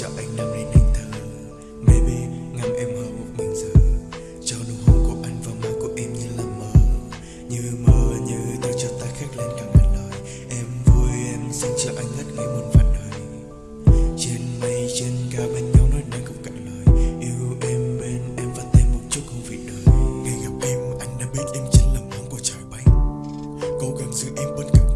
cho anh năm đến anh thơ. Baby, ngắm em hờ một mình giờ. Cho nụ hôn của anh vào má của em như là mơ. Như mơ, như ta cho ta khét lên cả ngàn lời. Em vui, em xin cho anh ngất ngây muôn vạn đời Trên mây, trên cao bên nhau nói năng không cạn lời. Yêu em bên em và thêm một chút hương vị đời. Ngày gặp em, anh đã biết em chính là món của trời bay. Cố gắng giữ em bên cạnh